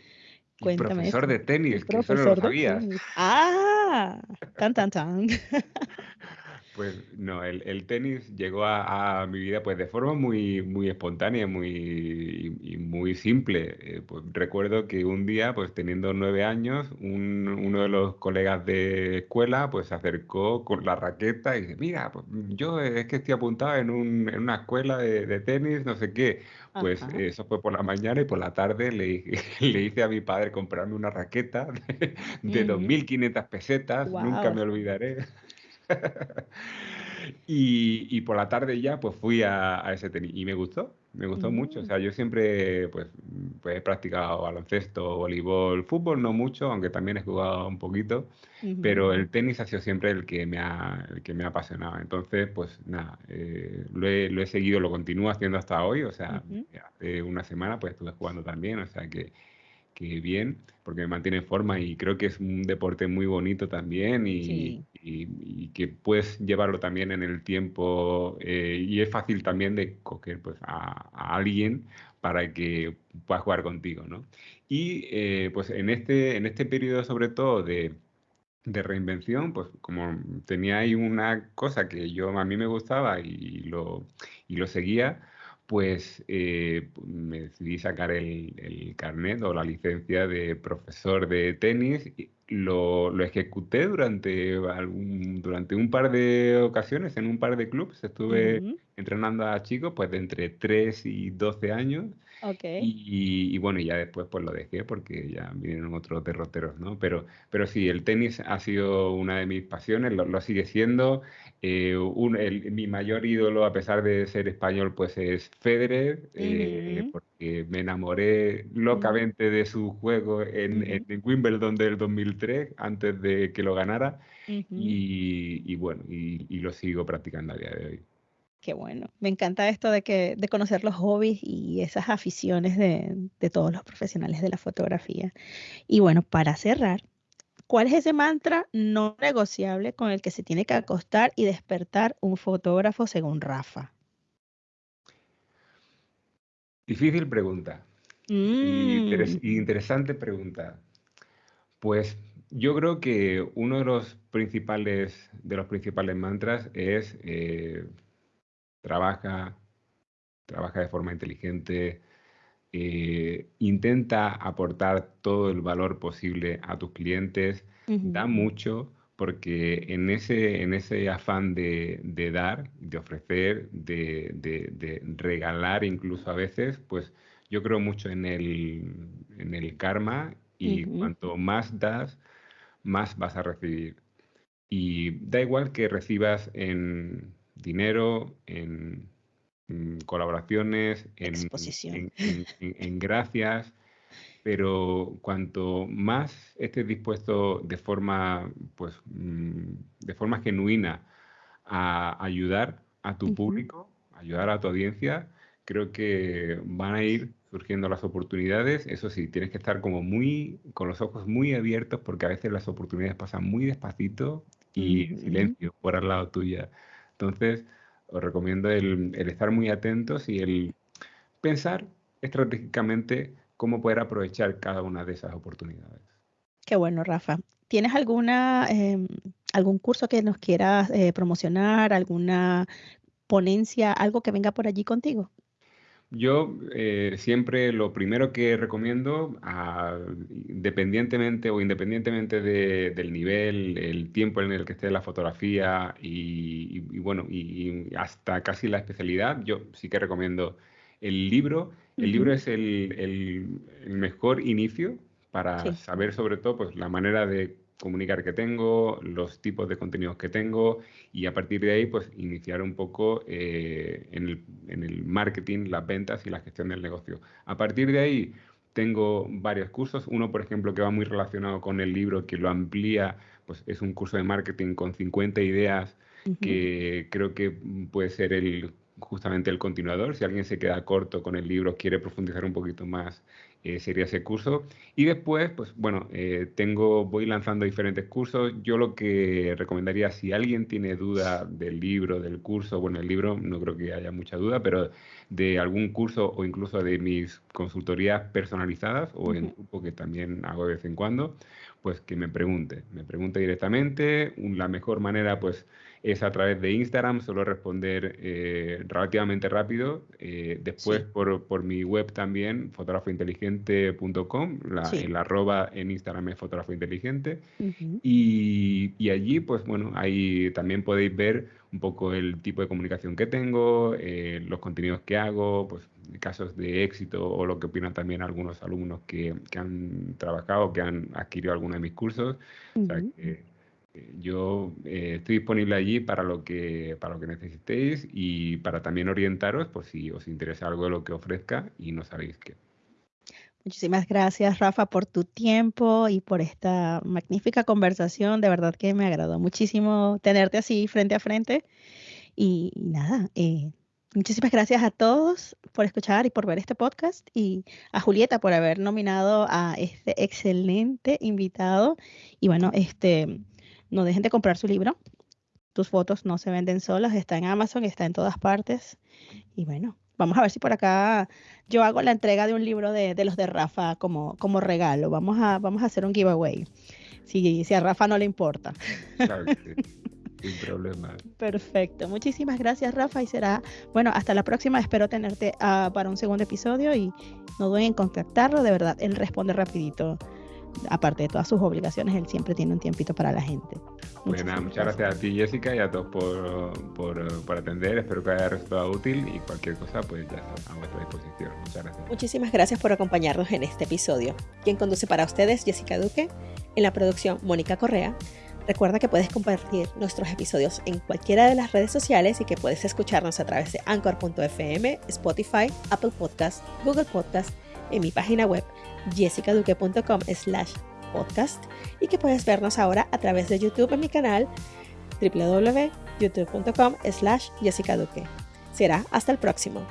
Cuéntame. Profesor de tenis, que eso no lo sabías. Ah, tan, tan, tan. Pues no, el, tenis llegó a, mi vida pues de forma muy, muy espontánea muy, y, muy simple. Eh, pues, recuerdo que un día, pues teniendo nueve años, uno de los colegas de escuela pues se acercó con la raqueta y dice, mira, pues, yo es que estoy apuntado en, una escuela de, tenis, no sé qué. Pues eso fue por la mañana y por la tarde le, le hice a mi padre comprarme una raqueta de, 2.500 pesetas, nunca me olvidaré. y, por la tarde ya pues fui a, ese tenis y me gustó, me gustó mucho. O mm. sea, yo siempre pues, pues, he practicado baloncesto, voleibol, fútbol no mucho, aunque también he jugado un poquito, pero el tenis ha sido siempre el que me ha, el que me ha apasionado. Entonces, pues nada, eh, lo, he, lo, he, seguido, lo continúo haciendo hasta hoy, o sea, hace una semana pues estuve jugando también, o sea que que bien, porque me mantiene en forma y creo que es un deporte muy bonito también y, que puedes llevarlo también en el tiempo eh, y es fácil también de coger pues, a, alguien para que pueda jugar contigo, ¿no? Y eh, pues en este, en este periodo sobre todo de, de reinvención, pues como tenía ahí una cosa que yo a mí me gustaba y lo, y lo seguía, pues eh, me decidí sacar el, el, carnet o la licencia de profesor de tenis. Lo, lo ejecuté durante, algún, durante un par de ocasiones en un par de clubes. Estuve entrenando a chicos pues de entre 3 y 12 años. Okay. Y, bueno, ya después pues lo dejé porque ya vinieron otros derroteros, ¿no? Pero, pero sí, el tenis ha sido una de mis pasiones, lo, sigue siendo. Eh, un, el, mi mayor ídolo, a pesar de ser español, pues es Federer, eh, porque me enamoré locamente de su juego en, en, Wimbledon del 2003, antes de que lo ganara. y, y, bueno, y, y lo sigo practicando a día de hoy. Qué bueno. Me encanta esto de que de conocer los hobbies y esas aficiones de, todos los profesionales de la fotografía. Y bueno, para cerrar, ¿cuál es ese mantra no negociable con el que se tiene que acostar y despertar un fotógrafo según Rafa? Difícil pregunta. Mm. interesante pregunta. Pues yo creo que uno de los principales, de los principales mantras es eh, trabaja, trabaja de forma inteligente, eh, intenta aportar todo el valor posible a tus clientes, da mucho, porque en ese, en ese afán de, dar, de ofrecer, de, regalar incluso a veces, pues yo creo mucho en el, en el karma y cuanto más das, más vas a recibir. Y da igual que recibas en, dinero, en, colaboraciones, en, en, gracias, pero cuanto más estés dispuesto de forma, pues, mm, de forma genuina a ayudar a tu público, ayudar a tu audiencia, creo que van a ir surgiendo las oportunidades. Eso sí, tienes que estar como muy, con los ojos muy abiertos porque a veces las oportunidades pasan muy despacito y en silencio, por al lado tuya. Entonces, os recomiendo el, estar muy atentos y el pensar estratégicamente cómo poder aprovechar cada una de esas oportunidades. Qué bueno, Rafa. ¿Tienes alguna, em, algún curso que nos quieras eh, promocionar, alguna ponencia, algo que venga por allí contigo? Yo eh, siempre lo primero que recomiendo, ah, independientemente o independientemente del nivel, el tiempo en el que esté la fotografía y, bueno, y, hasta casi la especialidad, yo sí que recomiendo el libro. El libro es el, mejor inicio para saber sobre todo pues, la manera de comunicar que tengo, los tipos de contenidos que tengo y a partir de ahí pues iniciar un poco eh, en, el, en, el, marketing, las ventas y la gestión del negocio. A partir de ahí tengo varios cursos, uno por ejemplo que va muy relacionado con el libro que lo amplía, pues es un curso de marketing con 50 ideas que creo que puede ser el justamente el continuador. Si alguien se queda corto con el libro, quiere profundizar un poquito más eh, sería ese curso. Y después, pues bueno, eh, tengo, voy lanzando diferentes cursos. Yo lo que recomendaría, si alguien tiene duda del libro, del curso, bueno, el libro no creo que haya mucha duda, pero de algún curso o incluso de mis consultorías personalizadas o en grupo que también hago de vez en cuando, pues que me pregunte, me pregunte directamente. La mejor manera, pues es a través de Instagram, suelo responder eh, relativamente rápido. Eh, después por, por, mi web también, fotógrafointeligente.com, la, el arroba en Instagram es fotógrafo inteligente. y, y, allí, pues bueno, ahí también podéis ver un poco el tipo de comunicación que tengo, eh, los contenidos que hago, pues casos de éxito o lo que opinan también algunos alumnos que, que han trabajado, que han adquirido alguno de mis cursos. o sea, que, yo eh, estoy disponible allí para lo, que, para lo que necesitéis y para también orientaros por si os interesa algo de lo que ofrezca y no sabéis qué. Muchísimas gracias, Rafa, por tu tiempo y por esta magnífica conversación. De verdad que me agradó muchísimo tenerte así frente a frente. Y, nada, eh, muchísimas gracias a todos por escuchar y por ver este podcast y a Julieta por haber nominado a este excelente invitado. Y bueno, este no dejen de comprar su libro. Tus fotos no se venden solas, está en Amazon, está en todas partes. Y bueno, vamos a ver si por acá yo hago la entrega de un libro de, los de Rafa como, como regalo. Vamos a, vamos a hacer un giveaway. Si, si a Rafa no le importa. Claro Sin problema. Perfecto. Muchísimas gracias, Rafa. Y será, bueno, hasta la próxima. Espero tenerte uh, para un segundo episodio y no duden en contactarlo. De verdad, él responde rapidito aparte de todas sus obligaciones, él siempre tiene un tiempito para la gente. Pues muchas gracias a ti Jessica y a todos por, por, atender, espero que haya resultado útil y cualquier cosa pues ya está a vuestra disposición. Muchas gracias. Muchísimas gracias por acompañarnos en este episodio. Quien conduce para ustedes Jessica Duque, en la producción Mónica Correa. Recuerda que puedes compartir nuestros episodios en cualquiera de las redes sociales y que puedes escucharnos a través de anchor.fm, Spotify, Apple Podcast, Google Podcast, en mi página web jessicaduque.com slash podcast y que puedes vernos ahora a través de YouTube en mi canal www.youtube.com slash jessicaduque. Será hasta el próximo.